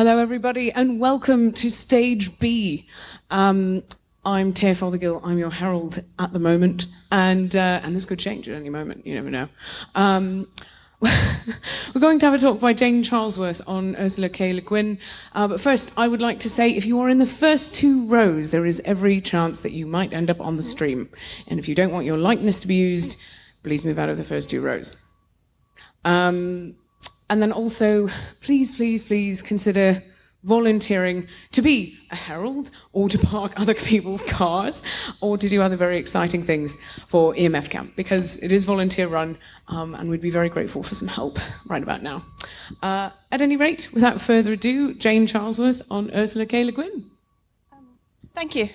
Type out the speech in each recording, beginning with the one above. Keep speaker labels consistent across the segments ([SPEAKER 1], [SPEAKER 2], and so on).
[SPEAKER 1] Hello, everybody, and welcome to Stage B. Um, I'm Taya Fothergill. I'm your herald at the moment, and uh, and this could change at any moment. You never know. Um, we're going to have a talk by Jane Charlesworth on Ursula K. Le Guin. Uh, but first, I would like to say if you are in the first two rows, there is every chance that you might end up on the stream. And if you don't want your likeness to be used, please move out of the first two rows. Um, and then also, please, please, please consider volunteering to be a herald or to park other people's cars or to do other very exciting things for EMF Camp because it is volunteer run um, and we'd be very grateful for some help right about now. Uh, at any rate, without further ado, Jane Charlesworth on Ursula K. Le Guin.
[SPEAKER 2] Um, thank you.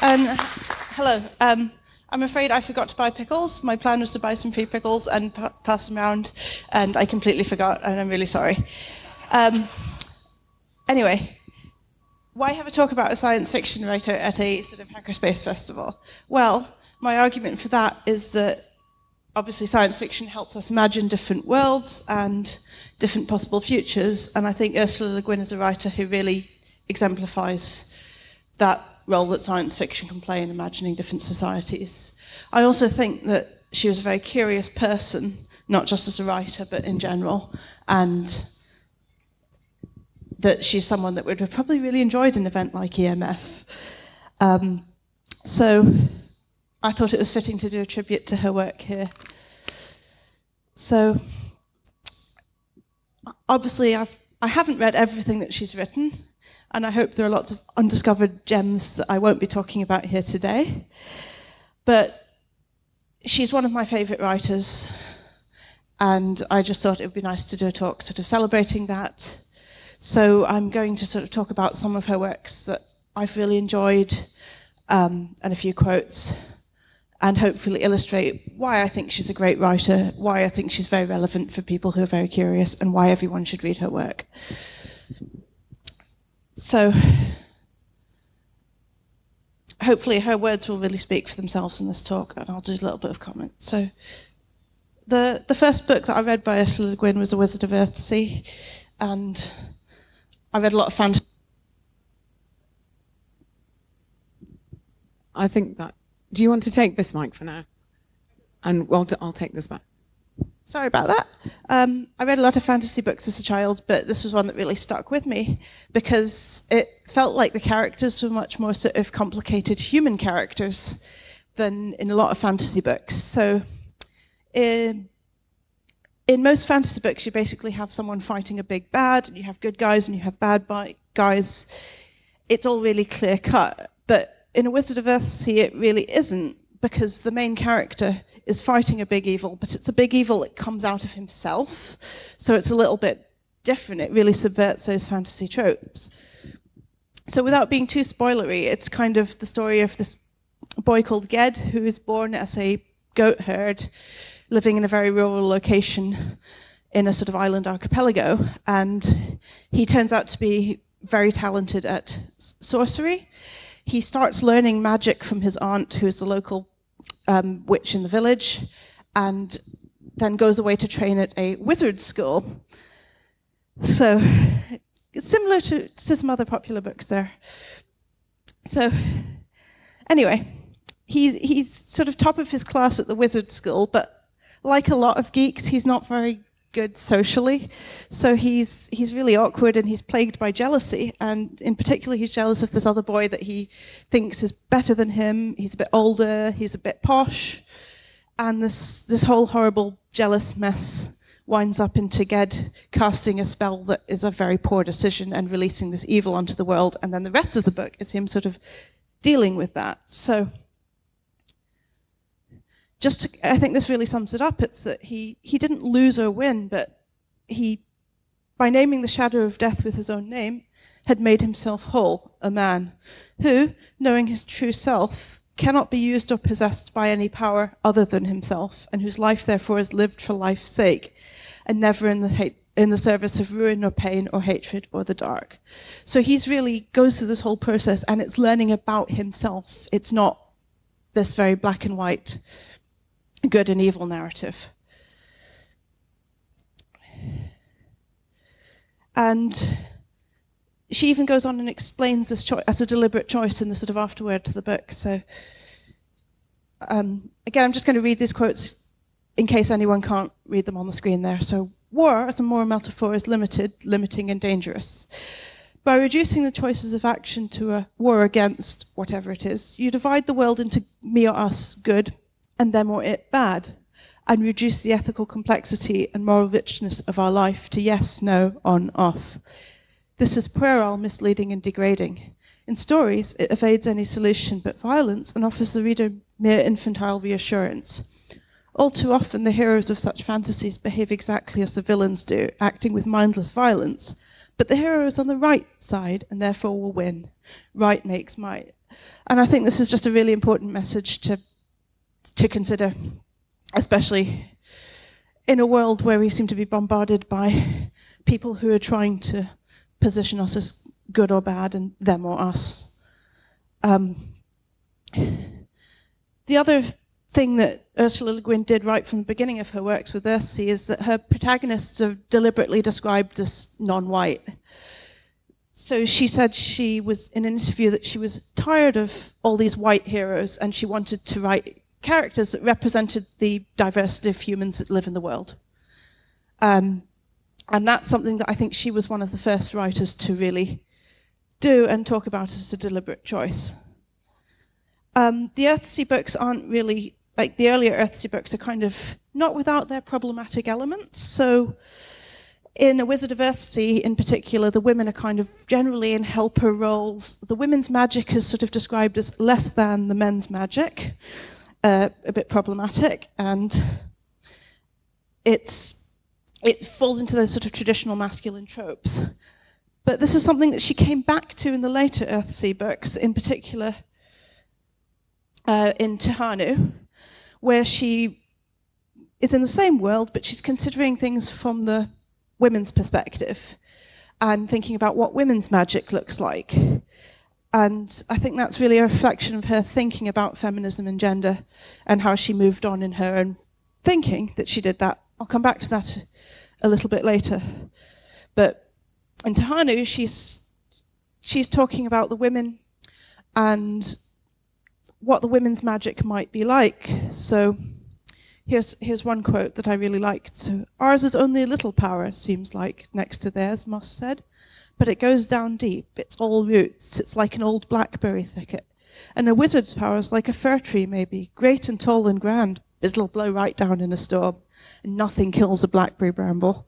[SPEAKER 2] Um, hello. I'm afraid I forgot to buy pickles. My plan was to buy some free pickles and pass them around, and I completely forgot, and I'm really sorry. Um, anyway, why have a talk about a science fiction writer at a sort of hackerspace festival? Well, my argument for that is that obviously science fiction helps us imagine different worlds and different possible futures, and I think Ursula Le Guin is a writer who really exemplifies that role that science fiction can play in imagining different societies. I also think that she was a very curious person, not just as a writer, but in general, and that she's someone that would have probably really enjoyed an event like EMF. Um, so I thought it was fitting to do a tribute to her work here. So obviously I've, I haven't read everything that she's written, and I hope there are lots of undiscovered gems that I won't be talking about here today. But she's one of my favourite writers, and I just thought it would be nice to do a talk sort of celebrating that. So I'm going to sort of talk about some of her works that I've really enjoyed, um, and a few quotes, and hopefully illustrate why I think she's a great writer, why I think she's very relevant for people who are very curious, and why everyone should read her work. So hopefully her words will really speak for themselves in this talk, and I'll do a little bit of comment. So the the first book that I read by Ursula Le Guin was The Wizard of Earthsea, and I read a lot of fantasy.
[SPEAKER 1] I think that. Do you want to take this mic for now? And well, I'll take this back.
[SPEAKER 2] Sorry about that. Um, I read a lot of fantasy books as a child, but this was one that really stuck with me because it felt like the characters were much more sort of complicated human characters than in a lot of fantasy books. So in, in most fantasy books, you basically have someone fighting a big bad, and you have good guys and you have bad guys. It's all really clear cut. But in A Wizard of Earthsea, it really isn't because the main character is fighting a big evil, but it's a big evil that comes out of himself. So it's a little bit different. It really subverts those fantasy tropes. So without being too spoilery, it's kind of the story of this boy called Ged, who is born as a goat herd, living in a very rural location in a sort of island archipelago. And he turns out to be very talented at sorcery. He starts learning magic from his aunt, who is the local um, witch in the village, and then goes away to train at a wizard school. So, similar to, to some other popular books there. So, anyway, he, he's sort of top of his class at the wizard school, but like a lot of geeks, he's not very good socially. So he's he's really awkward and he's plagued by jealousy. And in particular, he's jealous of this other boy that he thinks is better than him. He's a bit older. He's a bit posh, and this this whole horrible jealous mess winds up into Ged casting a spell that is a very poor decision and releasing this evil onto the world. And then the rest of the book is him sort of dealing with that. So just to, I think this really sums it up. It's that he, he didn't lose or win, but he, by naming the shadow of death with his own name, had made himself whole, a man, who, knowing his true self, cannot be used or possessed by any power other than himself, and whose life therefore is lived for life's sake, and never in the hate, in the service of ruin or pain or hatred or the dark. So he's really goes through this whole process and it's learning about himself. It's not this very black and white good and evil narrative. And she even goes on and explains this choice as a deliberate choice in the sort of afterword to the book. So um, again, I'm just going to read these quotes in case anyone can't read them on the screen there. So war as a moral metaphor is limited, limiting and dangerous. By reducing the choices of action to a war against whatever it is, you divide the world into me or us good and them or it bad and reduce the ethical complexity and moral richness of our life to yes, no, on, off. This is puerile, misleading and degrading. In stories, it evades any solution but violence and offers the reader mere infantile reassurance. All too often, the heroes of such fantasies behave exactly as the villains do, acting with mindless violence. But the hero is on the right side and therefore will win. Right makes might. And I think this is just a really important message to, to consider, especially in a world where we seem to be bombarded by people who are trying to position us as good or bad and them or us. Um, the other thing that Ursula Le Guin did right from the beginning of her works with Earthsea is that her protagonists are deliberately described as non-white. So she said she was in an interview that she was tired of all these white heroes and she wanted to write characters that represented the diversity of humans that live in the world. Um, and that's something that I think she was one of the first writers to really do and talk about as a deliberate choice. Um, the Earthsea books aren't really, like the earlier Earthsea books are kind of not without their problematic elements. So in A Wizard of Earthsea in particular, the women are kind of generally in helper roles. The women's magic is sort of described as less than the men's magic, uh, a bit problematic, and it's it falls into those sort of traditional masculine tropes. But this is something that she came back to in the later Earthsea books, in particular uh, in Tehanu, where she is in the same world, but she's considering things from the women's perspective and thinking about what women's magic looks like. And I think that's really a reflection of her thinking about feminism and gender and how she moved on in her own thinking that she did that. I'll come back to that a little bit later. But in Tehanu, she's, she's talking about the women and what the women's magic might be like. So here's, here's one quote that I really liked. So, ours is only a little power, seems like, next to theirs, Moss said. But it goes down deep. It's all roots. It's like an old blackberry thicket. And a wizard's power is like a fir tree, maybe, great and tall and grand. but It'll blow right down in a storm. And nothing kills a blackberry bramble.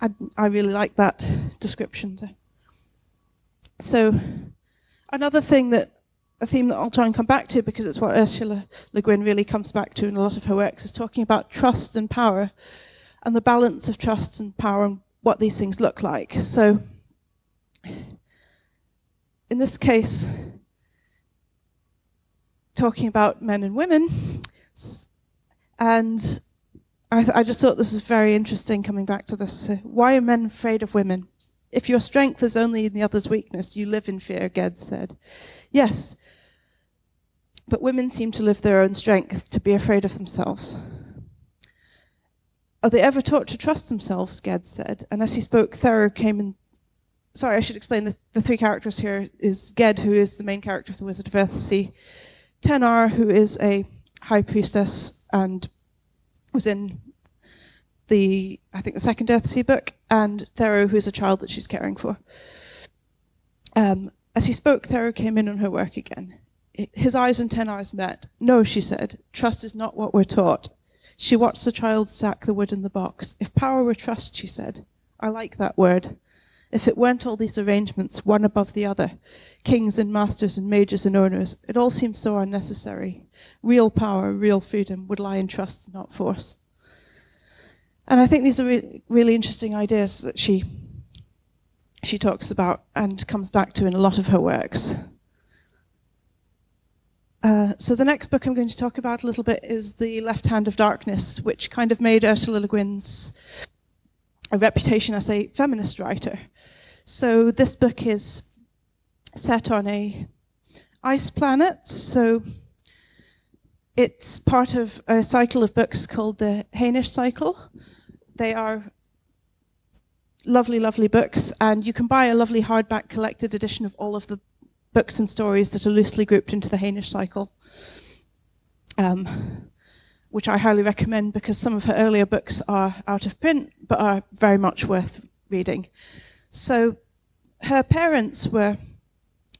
[SPEAKER 2] I, I really like that description. So, another thing that a theme that I'll try and come back to because it's what Ursula Le Guin really comes back to in a lot of her works is talking about trust and power and the balance of trust and power and what these things look like. So in this case, talking about men and women, and I, I just thought this was very interesting coming back to this. Why are men afraid of women? If your strength is only in the other's weakness, you live in fear, Ged said. Yes, but women seem to live their own strength, to be afraid of themselves. Are they ever taught to trust themselves, Ged said. And as he spoke, Therru came in. Sorry, I should explain the, the three characters here is Ged, who is the main character of the Wizard of Earthsea, Tenar, who is a high priestess and was in the, I think, the second Earthsea book, and Therru, who is a child that she's caring for. Um, as he spoke, Therru came in on her work again his eyes and Tenar's met. No, she said, trust is not what we're taught. She watched the child stack the wood in the box. If power were trust, she said. I like that word. If it weren't all these arrangements, one above the other, kings and masters and majors and owners, it all seems so unnecessary. Real power, real freedom would lie in trust, not force. And I think these are re really interesting ideas that she she talks about and comes back to in a lot of her works. Uh, so the next book I'm going to talk about a little bit is The Left Hand of Darkness, which kind of made Ursula Le Guin's a reputation as a feminist writer. So this book is set on a ice planet, so it's part of a cycle of books called the Hainish cycle. They are lovely, lovely books, and you can buy a lovely hardback collected edition of all of the books and stories that are loosely grouped into the Hainish cycle, um, which I highly recommend because some of her earlier books are out of print, but are very much worth reading. So her parents were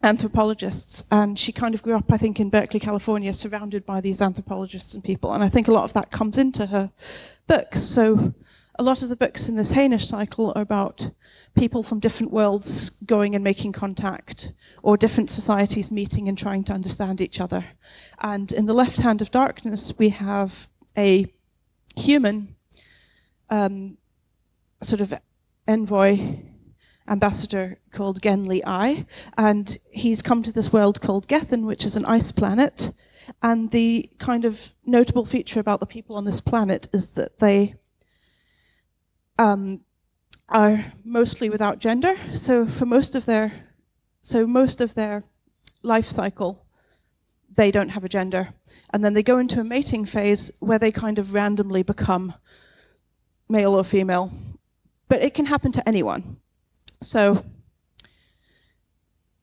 [SPEAKER 2] anthropologists and she kind of grew up, I think, in Berkeley, California, surrounded by these anthropologists and people. And I think a lot of that comes into her books. So a lot of the books in this Hainish cycle are about people from different worlds going and making contact, or different societies meeting and trying to understand each other. And in the left hand of darkness, we have a human um, sort of envoy ambassador called Genly Ai, and he's come to this world called Gethen, which is an ice planet. And the kind of notable feature about the people on this planet is that they um, are mostly without gender. So for most of their, so most of their life cycle, they don't have a gender. And then they go into a mating phase where they kind of randomly become male or female. But it can happen to anyone. So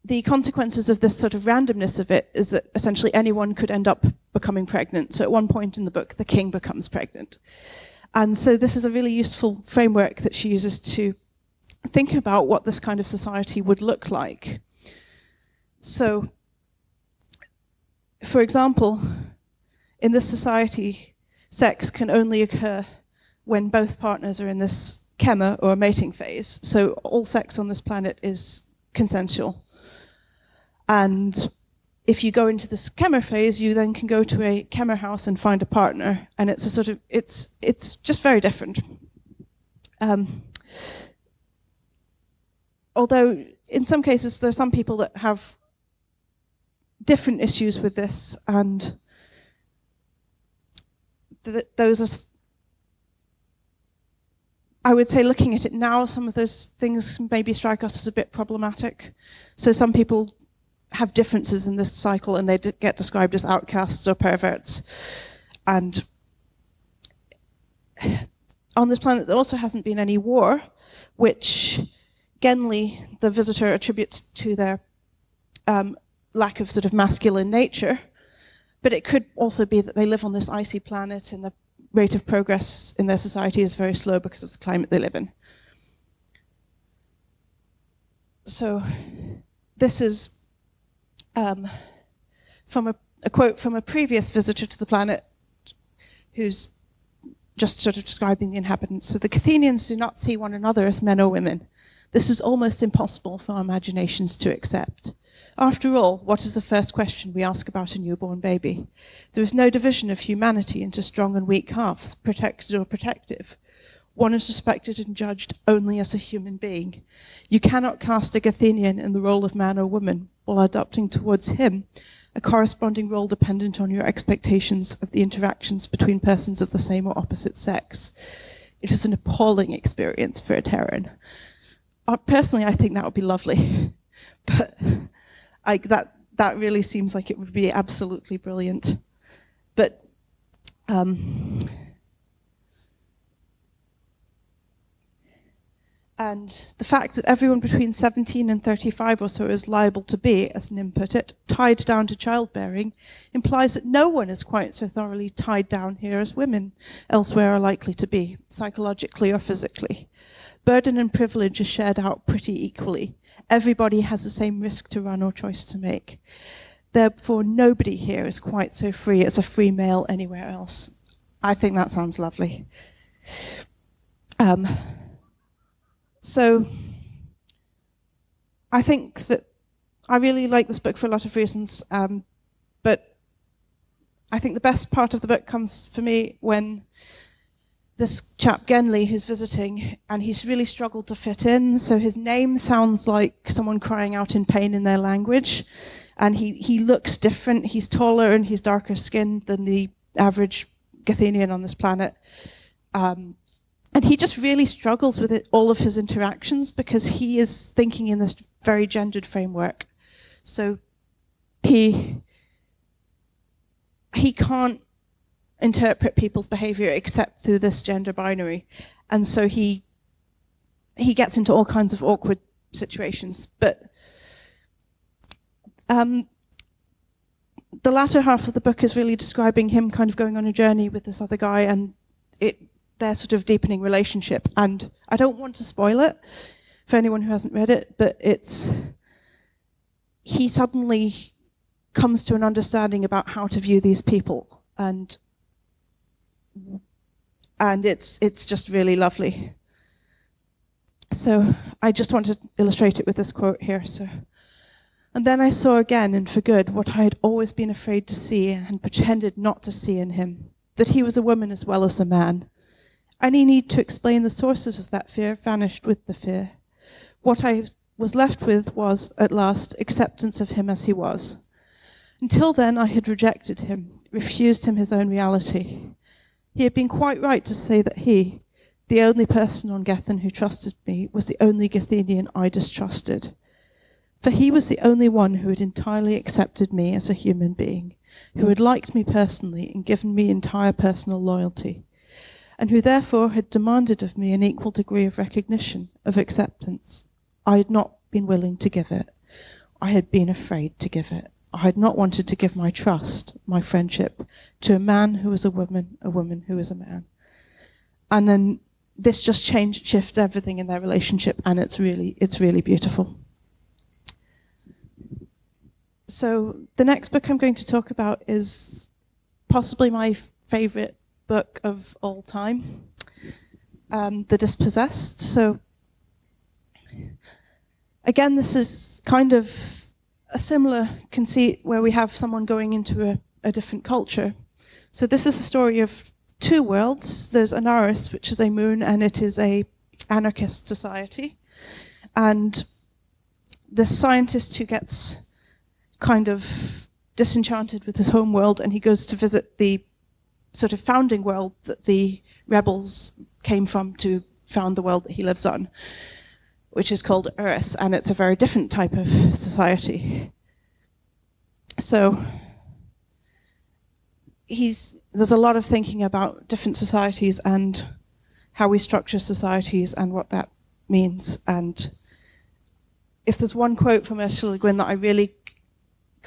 [SPEAKER 2] the consequences of this sort of randomness of it is that essentially anyone could end up becoming pregnant. So at one point in the book, the king becomes pregnant. And so this is a really useful framework that she uses to think about what this kind of society would look like. So, for example, in this society, sex can only occur when both partners are in this kemmer or mating phase. So all sex on this planet is consensual. And if you go into this kemmer phase, you then can go to a kemmer house and find a partner, and it's a sort of it's it's just very different. Um, although in some cases there are some people that have different issues with this, and th those are. I would say looking at it now, some of those things maybe strike us as a bit problematic. So some people have differences in this cycle and they get described as outcasts or perverts. And on this planet there also hasn't been any war, which Genly, the visitor, attributes to their um, lack of sort of masculine nature. But it could also be that they live on this icy planet and the rate of progress in their society is very slow because of the climate they live in. So this is um, from a, a, quote from a previous visitor to the planet who's just sort of describing the inhabitants. So the Gethenians do not see one another as men or women. This is almost impossible for our imaginations to accept. After all, what is the first question we ask about a newborn baby? There is no division of humanity into strong and weak halves, protected or protective. One is respected and judged only as a human being. You cannot cast a Gethenian in the role of man or woman while adopting towards him a corresponding role dependent on your expectations of the interactions between persons of the same or opposite sex. It is an appalling experience for a Terran. Uh, personally, I think that would be lovely, but that, that really seems like it would be absolutely brilliant. But um, And the fact that everyone between 17 and 35 or so is liable to be, as Nim put it, tied down to childbearing, implies that no one is quite so thoroughly tied down here as women elsewhere are likely to be, psychologically or physically. Burden and privilege are shared out pretty equally. Everybody has the same risk to run or choice to make. Therefore, nobody here is quite so free as a free male anywhere else. I think that sounds lovely. Um, so I think that I really like this book for a lot of reasons, um, but I think the best part of the book comes for me when this chap Genly who's visiting and he's really struggled to fit in. So his name sounds like someone crying out in pain in their language and he, he looks different. He's taller and he's darker skinned than the average Gethenian on this planet. Um, and he just really struggles with it, all of his interactions because he is thinking in this very gendered framework. So he he can't interpret people's behavior except through this gender binary. And so he he gets into all kinds of awkward situations. But um, the latter half of the book is really describing him kind of going on a journey with this other guy and it their sort of deepening relationship. And I don't want to spoil it for anyone who hasn't read it, but it's he suddenly comes to an understanding about how to view these people and and it's it's just really lovely. So I just want to illustrate it with this quote here. So, and then I saw again, and for good, what I had always been afraid to see and pretended not to see in him, that he was a woman as well as a man. Any need to explain the sources of that fear vanished with the fear. What I was left with was, at last, acceptance of him as he was. Until then, I had rejected him, refused him his own reality. He had been quite right to say that he, the only person on Gethen who trusted me, was the only Gethenian I distrusted. For he was the only one who had entirely accepted me as a human being, who had liked me personally and given me entire personal loyalty, and who therefore had demanded of me an equal degree of recognition, of acceptance. I had not been willing to give it. I had been afraid to give it. I had not wanted to give my trust, my friendship, to a man who was a woman, a woman who was a man. And then this just changed, shifts everything in their relationship, and it's really, it's really beautiful. So the next book I'm going to talk about is possibly my favorite book of all time, um, The Dispossessed. So again, this is kind of a similar conceit where we have someone going into a, a different culture. So this is a story of two worlds. There's Anarres, which is a moon, and it is a anarchist society. And the scientist who gets kind of disenchanted with his home world and he goes to visit the sort of founding world that the rebels came from to found the world that he lives on which is called Urras, and it's a very different type of society. So he's there's a lot of thinking about different societies and how we structure societies and what that means. And if there's one quote from Ursula Le Guin that I really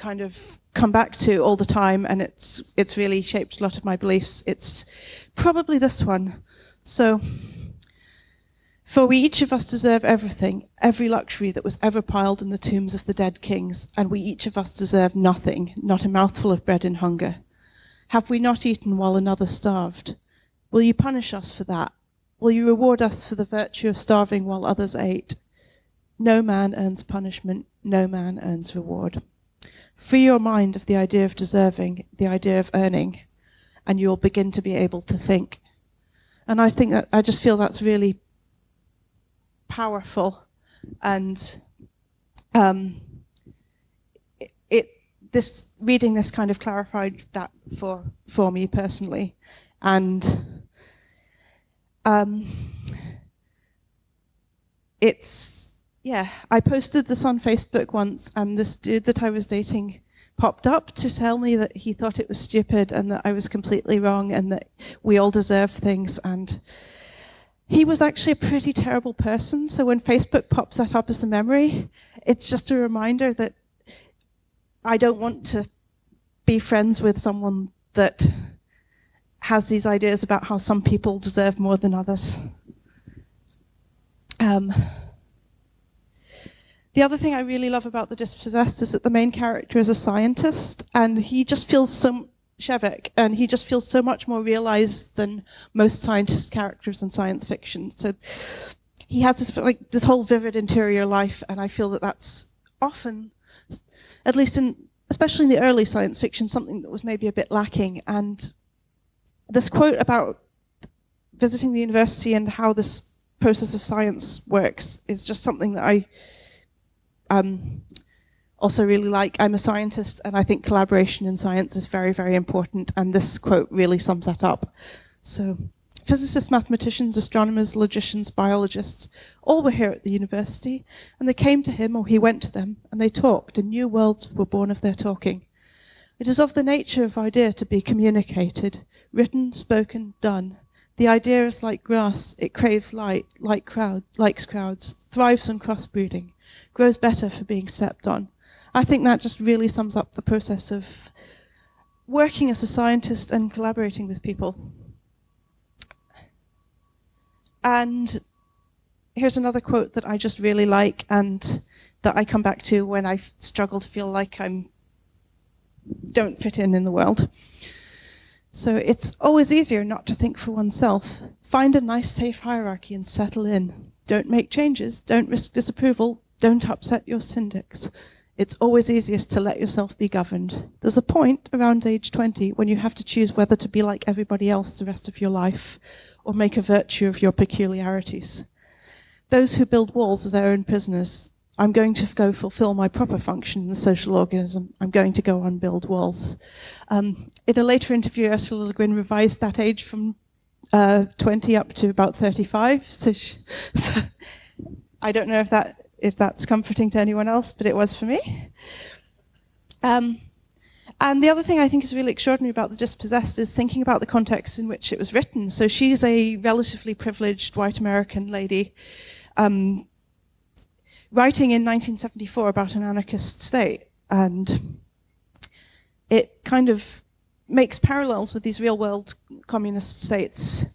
[SPEAKER 2] kind of come back to all the time, and it's it's really shaped a lot of my beliefs, it's probably this one. So. For we each of us deserve everything, every luxury that was ever piled in the tombs of the dead kings, and we each of us deserve nothing, not a mouthful of bread in hunger. Have we not eaten while another starved? Will you punish us for that? Will you reward us for the virtue of starving while others ate? No man earns punishment, no man earns reward. Free your mind of the idea of deserving, the idea of earning, and you'll begin to be able to think. And I think that I just feel that's really powerful and um, it, it, this reading this kind of clarified that for for me personally and um, it's yeah I posted this on Facebook once and this dude that I was dating popped up to tell me that he thought it was stupid and that I was completely wrong and that we all deserve things and he was actually a pretty terrible person. So when Facebook pops that up as a memory, it's just a reminder that I don't want to be friends with someone that has these ideas about how some people deserve more than others. Um, the other thing I really love about The Dispossessed is that the main character is a scientist and he just feels so Shevek, and he just feels so much more realized than most scientist characters in science fiction. So he has this like this whole vivid interior life, and I feel that that's often, at least in especially in the early science fiction, something that was maybe a bit lacking. And this quote about visiting the university and how this process of science works is just something that I um, also really like. I'm a scientist and I think collaboration in science is very, very important and this quote really sums that up. So physicists, mathematicians, astronomers, logicians, biologists, all were here at the university and they came to him or he went to them and they talked and new worlds were born of their talking. It is of the nature of idea to be communicated, written, spoken, done, The idea is like grass, it craves light, like crowd, likes crowds, thrives on crossbreeding, grows better for being stepped on. I think that just really sums up the process of working as a scientist and collaborating with people. And here's another quote that I just really like and that I come back to when I struggle to feel like I'm don't fit in in the world. So it's always easier not to think for oneself. Find a nice safe hierarchy and settle in. Don't make changes, don't risk disapproval, don't upset your syndics. It's always easiest to let yourself be governed. There's a point around age 20 when you have to choose whether to be like everybody else the rest of your life or make a virtue of your peculiarities. Those who build walls are their own prisoners. I'm going to go fulfill my proper function in the social organism. I'm going to go and build walls. Um, in a later interview, Ursula Le Guin revised that age from uh, 20 up to about 35. So, she, so, I don't know if that if that's comforting to anyone else, but it was for me. Um, and the other thing I think is really extraordinary about The Dispossessed is thinking about the context in which it was written. So she's a relatively privileged white American lady um, writing in 1974 about an anarchist state. And it kind of makes parallels with these real world communist states,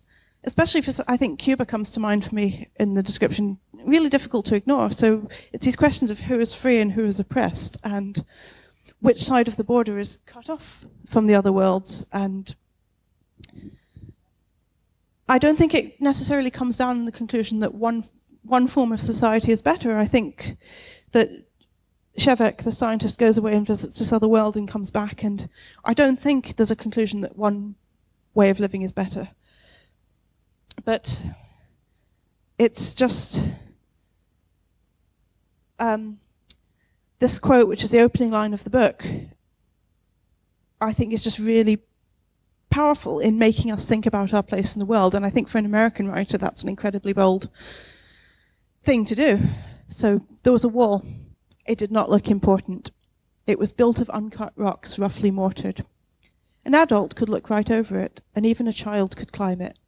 [SPEAKER 2] especially for, I think Cuba comes to mind for me in the description, really difficult to ignore. So it's these questions of who is free and who is oppressed and which side of the border is cut off from the other worlds and I don't think it necessarily comes down to the conclusion that one one form of society is better. I think that Shevek, the scientist, goes away and visits this other world and comes back, and I don't think there's a conclusion that one way of living is better. But it's just um, this quote, which is the opening line of the book, I think is just really powerful in making us think about our place in the world. And I think for an American writer, that's an incredibly bold thing to do. So there was a wall. It did not look important. It was built of uncut rocks, roughly mortared. An adult could look right over it, and even a child could climb it.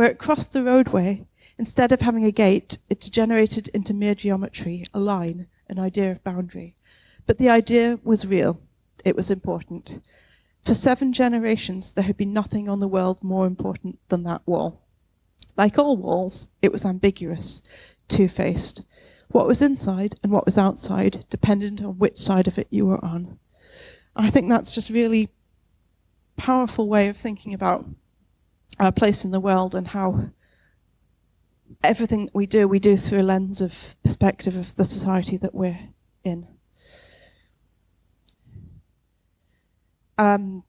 [SPEAKER 2] Where it crossed the roadway, instead of having a gate, it degenerated into mere geometry, a line, an idea of boundary. But the idea was real. It was important. For seven generations, there had been nothing on the world more important than that wall. Like all walls, it was ambiguous, two-faced. What was inside and what was outside depended on which side of it you were on. I think that's just really powerful way of thinking about our place in the world and how everything that we do, we do through a lens of perspective of the society that we're in. Um,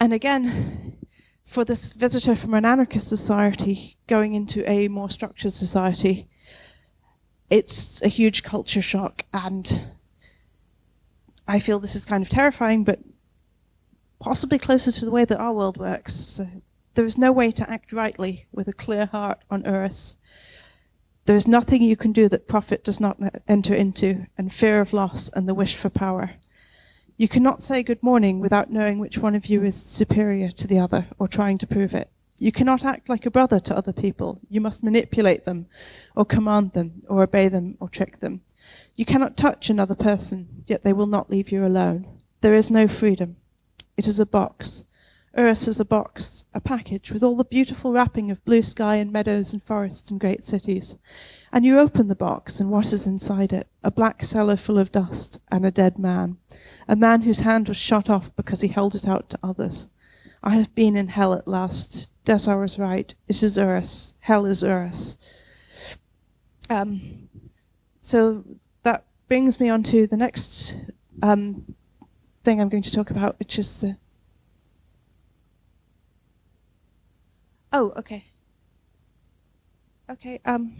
[SPEAKER 2] and again, for this visitor from an anarchist society going into a more structured society, it's a huge culture shock and I feel this is kind of terrifying, but possibly closer to the way that our world works. So there is no way to act rightly with a clear heart on earth. There is nothing you can do that profit does not enter into, and fear of loss and the wish for power. You cannot say good morning without knowing which one of you is superior to the other or trying to prove it. You cannot act like a brother to other people. You must manipulate them or command them or obey them or trick them. You cannot touch another person, yet they will not leave you alone. There is no freedom. It is a box. Earth is a box, a package with all the beautiful wrapping of blue sky and meadows and forests and great cities. And you open the box, and what is inside it? A black cellar full of dust and a dead man. A man whose hand was shot off because he held it out to others. I have been in hell at last. Desar was right. It is Earth. Hell is Earth. Um, so that brings me on to the next um, thing I'm going to talk about, which is the... Oh, okay. Okay. Um,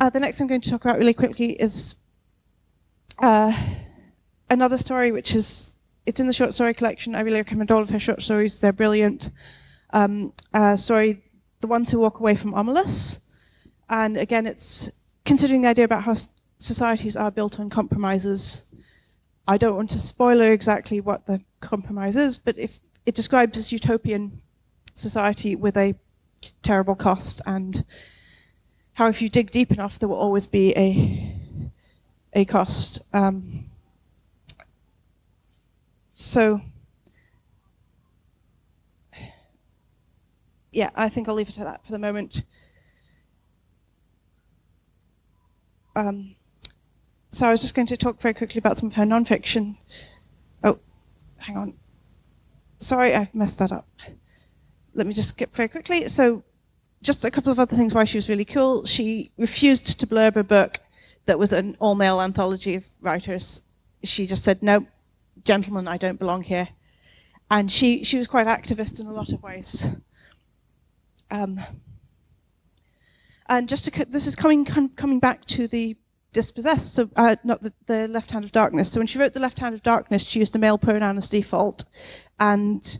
[SPEAKER 2] uh, the next thing I'm going to talk about really quickly is uh, another story which is, it's in the short story collection. I really recommend all of her short stories. They're brilliant. Um, uh, story, The Ones Who Walk Away from Omelas. And again, it's considering the idea about how societies are built on compromises. I don't want to spoiler exactly what the compromise is, but if it describes this utopian society with a terrible cost, and how if you dig deep enough, there will always be a a cost. Um, so, yeah, I think I'll leave it at that for the moment. Um, so I was just going to talk very quickly about some of her nonfiction. Oh, hang on. Sorry, I've messed that up. Let me just skip very quickly. So just a couple of other things why she was really cool. She refused to blurb a book that was an all-male anthology of writers. She just said, no, gentlemen, I don't belong here. And she, she was quite activist in a lot of ways. Um, and just to, this is coming coming back to the dispossessed, so uh, not the, the left hand of darkness. So when she wrote the left hand of darkness, she used a male pronoun as default, and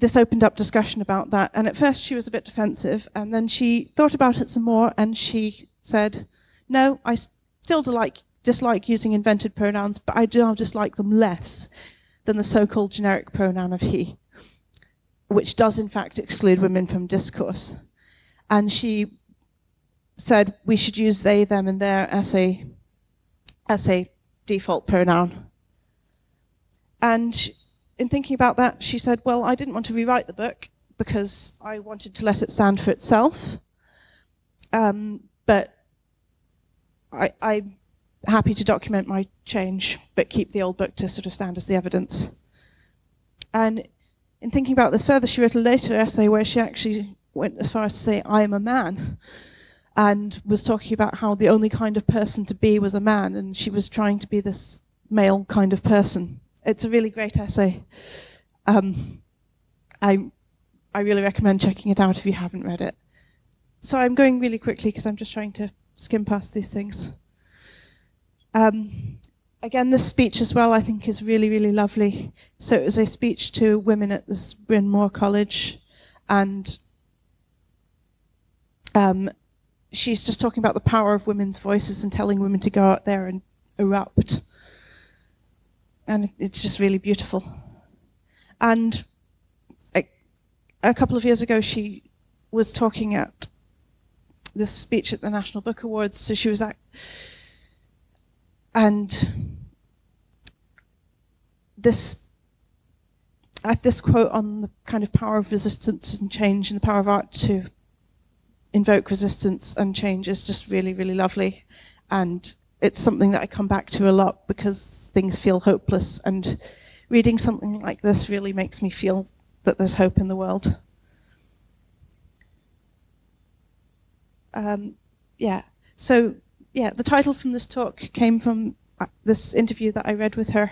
[SPEAKER 2] this opened up discussion about that. And at first she was a bit defensive, and then she thought about it some more, and she said, "No, I still dislike dislike using invented pronouns, but I do dislike them less than the so-called generic pronoun of he, which does in fact exclude women from discourse." And she said we should use they, them, and their as a, as a default pronoun. And in thinking about that, she said, well, I didn't want to rewrite the book because I wanted to let it stand for itself. Um, but I, I'm happy to document my change, but keep the old book to sort of stand as the evidence. And in thinking about this further, she wrote a later essay where she actually went as far as to say, I am a man and was talking about how the only kind of person to be was a man, and she was trying to be this male kind of person. It's a really great essay. Um, I, I really recommend checking it out if you haven't read it. So I'm going really quickly because I'm just trying to skim past these things. Um, again, this speech as well, I think, is really, really lovely. So it was a speech to women at this Bryn Mawr College, and um, she's just talking about the power of women's voices and telling women to go out there and erupt. And it's just really beautiful. And a, a couple of years ago, she was talking at this speech at the National Book Awards. So she was at, and this at this quote on the kind of power of resistance and change and the power of art to invoke resistance and change is just really, really lovely. And it's something that I come back to a lot because things feel hopeless. And reading something like this really makes me feel that there's hope in the world. Um, yeah, so yeah, the title from this talk came from this interview that I read with her,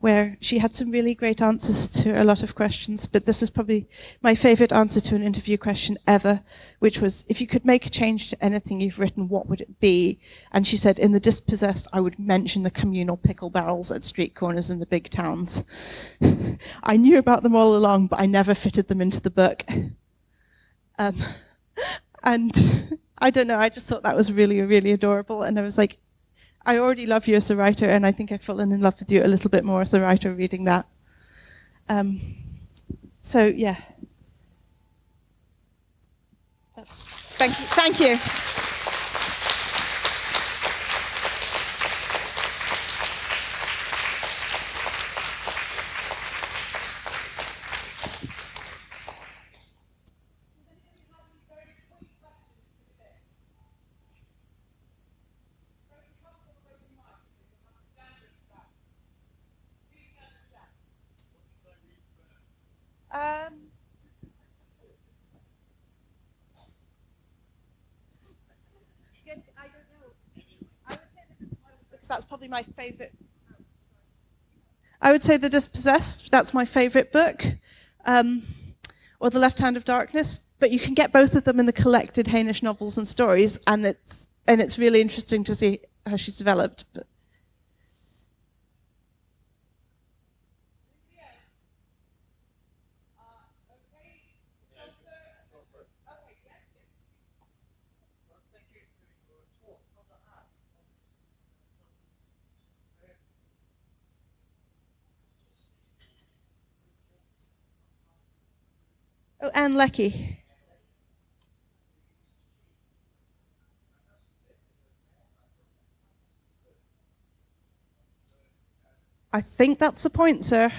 [SPEAKER 2] where she had some really great answers to a lot of questions, but this is probably my favorite answer to an interview question ever, which was, if you could make a change to anything you've written, what would it be? And she said, in The Dispossessed, I would mention the communal pickle barrels at street corners in the big towns. I knew about them all along, but I never fitted them into the book. Um, and I don't know, I just thought that was really, really adorable. And I was like, I already love you as a writer, and I think I've fallen in love with you a little bit more as a writer reading that. Um, so yeah, that's thank you. Thank you. that's probably my favorite. I would say The Dispossessed, that's my favorite book, um, or The Left Hand of Darkness, but you can get both of them in the collected Hainish novels and stories, and it's, and it's really interesting to see how she's developed. But. Oh, Ann Leckie. I think that's the point, sir.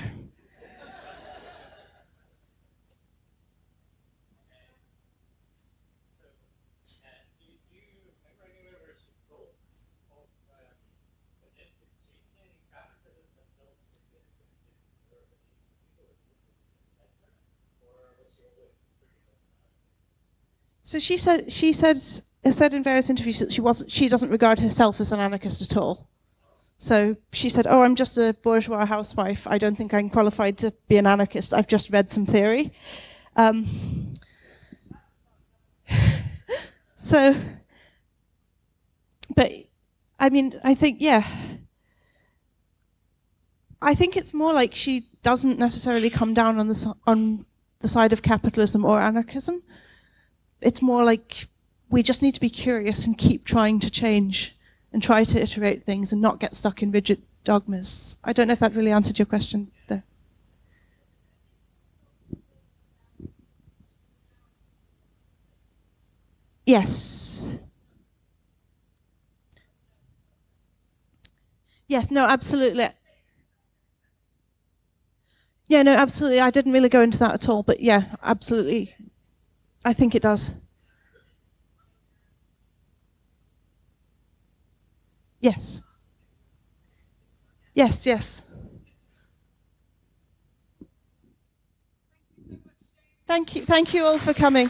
[SPEAKER 2] So she said she says said in various interviews that she wasn't she doesn't regard herself as an anarchist at all. So she said, "Oh, I'm just a bourgeois housewife. I don't think I'm qualified to be an anarchist. I've just read some theory." Um, so, but I mean, I think yeah. I think it's more like she doesn't necessarily come down on the on the side of capitalism or anarchism it's more like we just need to be curious and keep trying to change and try to iterate things and not get stuck in rigid dogmas. I don't know if that really answered your question there. Yes. Yes, no, absolutely. Yeah, no, absolutely. I didn't really go into that at all, but yeah, absolutely. I think it does. Yes. Yes, yes. Thank you. Thank you all for coming.